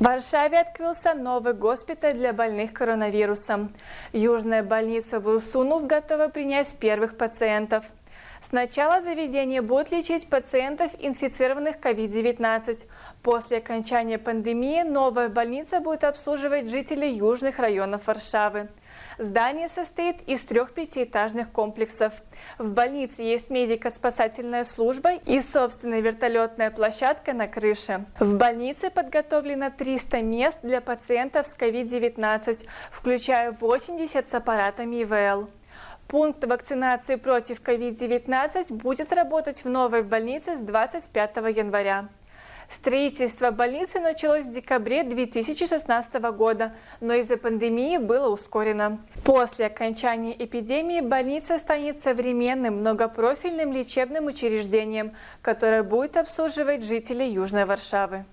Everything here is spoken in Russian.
В Варшаве открылся новый госпиталь для больных коронавирусом. Южная больница в Урсунов готова принять первых пациентов. Сначала заведение будет лечить пациентов, инфицированных COVID-19. После окончания пандемии новая больница будет обслуживать жителей южных районов Варшавы. Здание состоит из трех пятиэтажных комплексов. В больнице есть медико-спасательная служба и собственная вертолетная площадка на крыше. В больнице подготовлено 300 мест для пациентов с COVID-19, включая 80 с аппаратами ИВЛ. Пункт вакцинации против COVID-19 будет работать в новой больнице с 25 января. Строительство больницы началось в декабре 2016 года, но из-за пандемии было ускорено. После окончания эпидемии больница станет современным многопрофильным лечебным учреждением, которое будет обслуживать жителей Южной Варшавы.